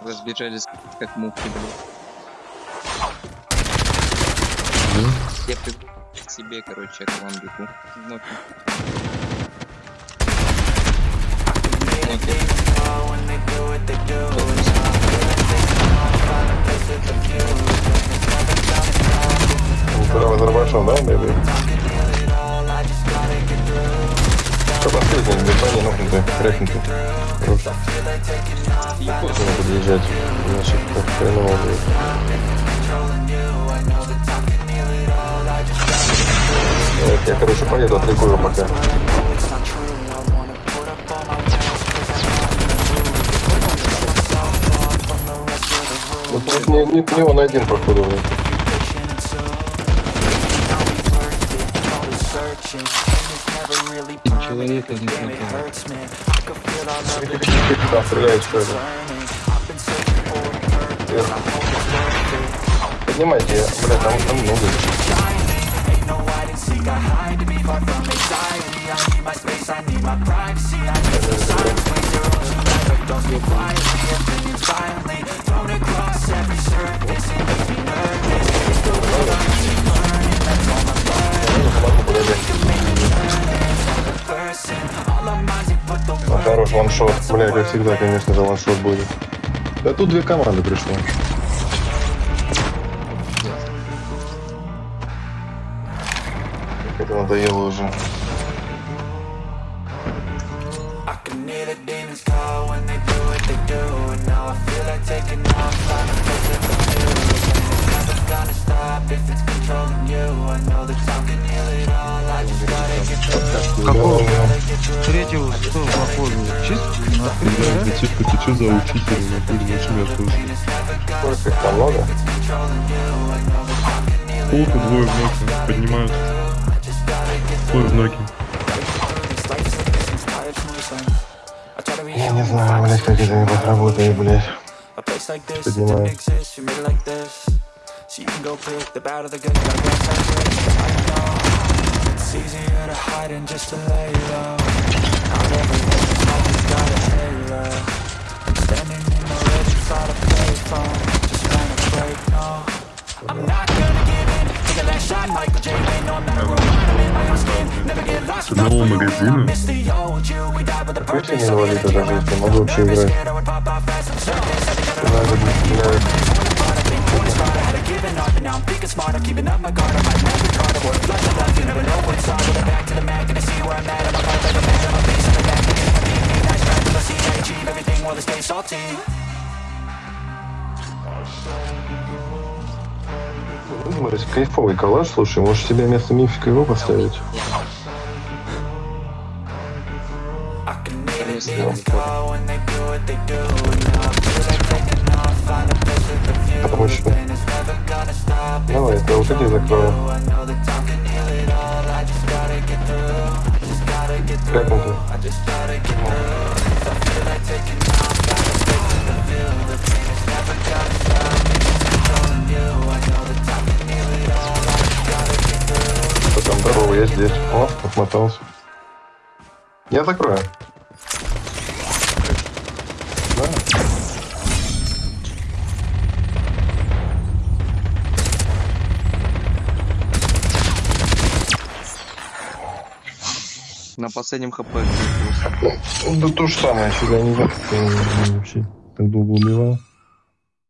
разбежались как мухи, блин. Я к себе, короче, к вам бегу. Ноки. Ноки. Второго Азербайджан, да, бэйби? Что последний? Бетоне нокнутый, крякнутый. Хорошо. Нужно подъезжать, иначе как хреново будет. Так, я, короче, поеду, отвлеку его пока. Ну, тут не, не, не он один, походу. блин. Человека не хватает. Да, стреляет, что Поднимайте, бля, там, там много. Хорош ваншот. Бля, как всегда, конечно же, ваншот будет. Да тут две команды пришло. Это надоело уже. Какого? Третьего что походу? На открытое, да? Типа, ты что за учитель, на пыль начали оттуда. Сколько их там много? Полку двое в ноги поднимают. Двое в ноги. Я не знаю, блядь, как это не работает, блядь. Didn't С одного магазина. purpose не инвалид, даже если я могу вообще играть. Надо, salty Смотри, кайфовый коллаж, слушай, можешь себе вместо мифика его поставить? And it's never gonna stop Давай, я вот эти закрою. Как он тут? Там, здорово, я здесь. О, отмотался. Я закрою. Да. На последнем хп. Да то же самое, сюда не знаю, я вообще так долго убивал.